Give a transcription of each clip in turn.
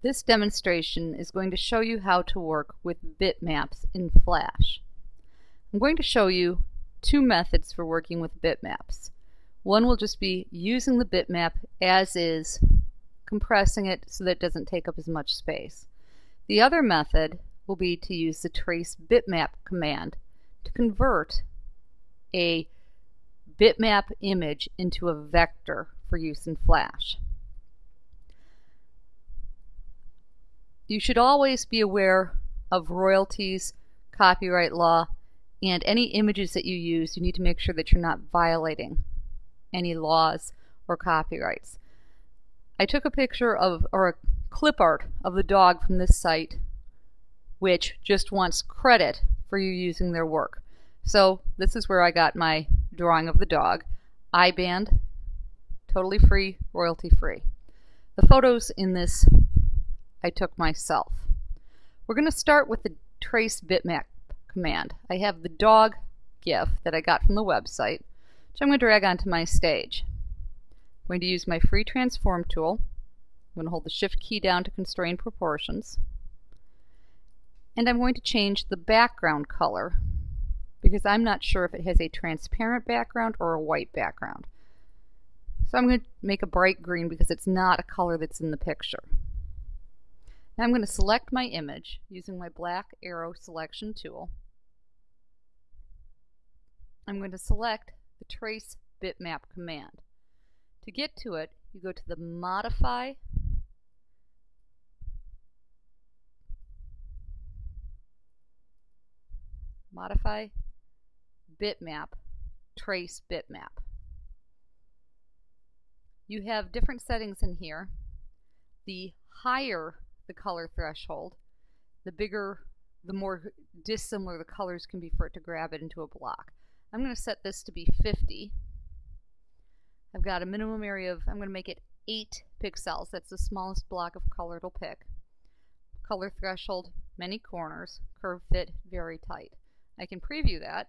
This demonstration is going to show you how to work with bitmaps in Flash. I'm going to show you two methods for working with bitmaps. One will just be using the bitmap as is, compressing it so that it doesn't take up as much space. The other method will be to use the trace bitmap command to convert a bitmap image into a vector for use in Flash. You should always be aware of royalties, copyright law, and any images that you use, you need to make sure that you're not violating any laws or copyrights. I took a picture of, or a clip art of the dog from this site, which just wants credit for you using their work. So this is where I got my drawing of the dog. iBand, totally free, royalty free. The photos in this I took myself. We're going to start with the trace bitmap command. I have the dog GIF that I got from the website, which I'm going to drag onto my stage. I'm going to use my free transform tool. I'm going to hold the shift key down to constrain proportions. And I'm going to change the background color because I'm not sure if it has a transparent background or a white background. So I'm going to make a bright green because it's not a color that's in the picture. Now I'm going to select my image using my black arrow selection tool. I'm going to select the trace bitmap command. To get to it, you go to the modify modify bitmap trace bitmap. You have different settings in here. The higher the color threshold, the bigger, the more dissimilar the colors can be for it to grab it into a block. I'm going to set this to be 50. I've got a minimum area of, I'm going to make it 8 pixels. That's the smallest block of color it'll pick. Color threshold, many corners, curve fit, very tight. I can preview that,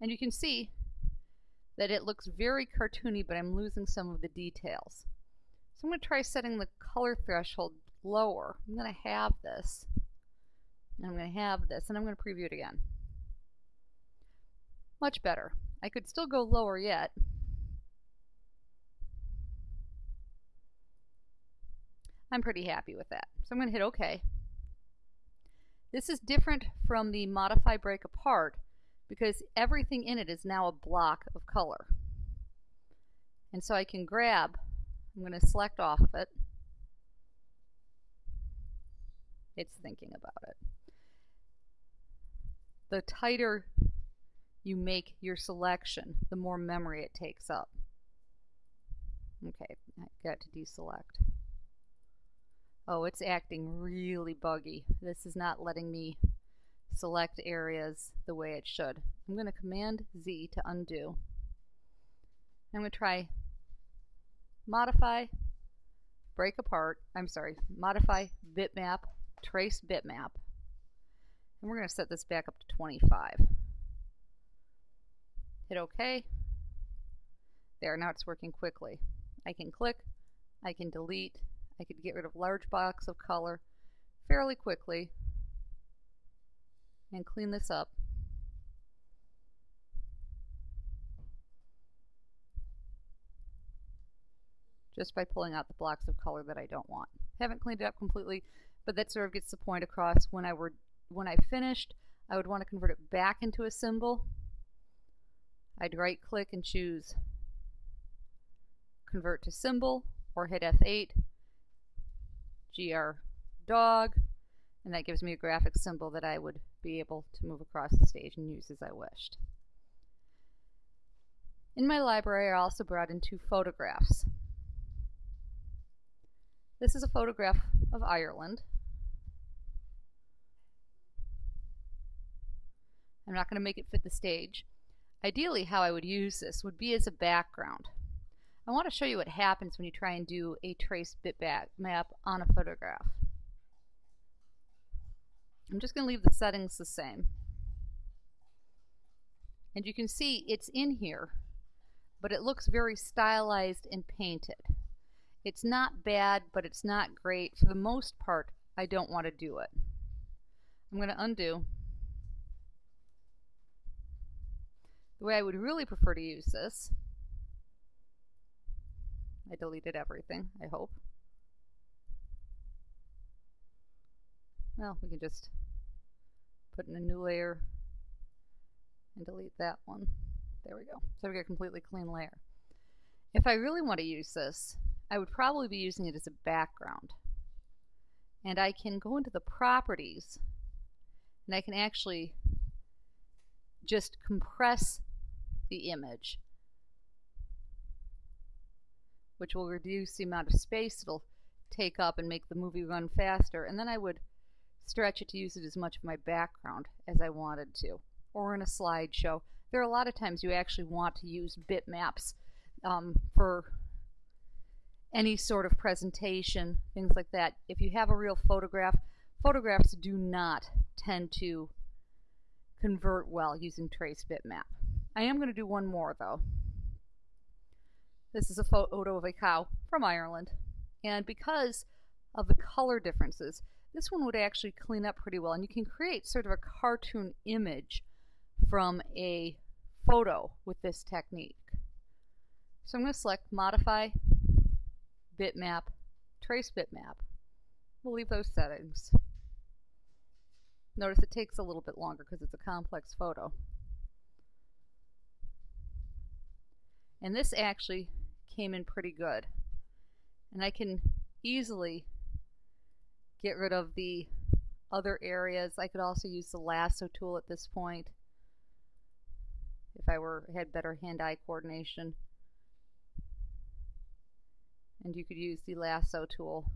and you can see that it looks very cartoony, but I'm losing some of the details. So I'm going to try setting the color threshold lower. I'm going to have this. And I'm going to have this. And I'm going to preview it again. Much better. I could still go lower yet. I'm pretty happy with that. So I'm going to hit OK. This is different from the modify break apart because everything in it is now a block of color. And so I can grab, I'm going to select off of it, it's thinking about it. The tighter you make your selection, the more memory it takes up. Okay, I got to deselect. Oh, it's acting really buggy. This is not letting me select areas the way it should. I'm going to Command Z to undo. I'm going to try modify, break apart, I'm sorry, modify bitmap trace bitmap. And we're going to set this back up to 25. Hit OK. There, now it's working quickly. I can click, I can delete, I can get rid of large blocks of color fairly quickly and clean this up. just by pulling out the blocks of color that I don't want. Haven't cleaned it up completely, but that sort of gets the point across. When I were when I finished, I would want to convert it back into a symbol. I'd right click and choose convert to symbol or hit F8, GR dog, and that gives me a graphic symbol that I would be able to move across the stage and use as I wished. In my library, I also brought in two photographs. This is a photograph of Ireland. I'm not going to make it fit the stage. Ideally, how I would use this would be as a background. I want to show you what happens when you try and do a trace bitmap map on a photograph. I'm just going to leave the settings the same. And you can see it's in here, but it looks very stylized and painted. It's not bad, but it's not great. For the most part, I don't want to do it. I'm going to undo. The way I would really prefer to use this, I deleted everything, I hope. Well, we can just put in a new layer and delete that one. There we go. So we get a completely clean layer. If I really want to use this, I would probably be using it as a background. And I can go into the properties and I can actually just compress the image, which will reduce the amount of space it'll take up and make the movie run faster. And then I would stretch it to use it as much of my background as I wanted to, or in a slideshow. There are a lot of times you actually want to use bitmaps um, for any sort of presentation, things like that. If you have a real photograph, photographs do not tend to convert well using trace bitmap. I am going to do one more though. This is a photo of a cow from Ireland. And because of the color differences, this one would actually clean up pretty well. And you can create sort of a cartoon image from a photo with this technique. So I'm going to select Modify, Bitmap, Trace Bitmap. We'll leave those settings. Notice it takes a little bit longer because it's a complex photo. And this actually came in pretty good. And I can easily get rid of the other areas. I could also use the lasso tool at this point if I were had better hand-eye coordination. And you could use the lasso tool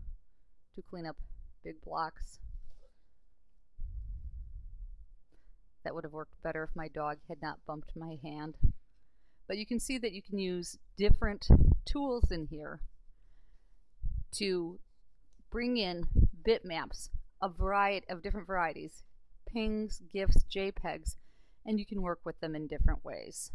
to clean up big blocks. That would have worked better if my dog had not bumped my hand. But you can see that you can use different tools in here to bring in bitmaps of variety of different varieties, PNGs, GIFs, JPEGs, and you can work with them in different ways.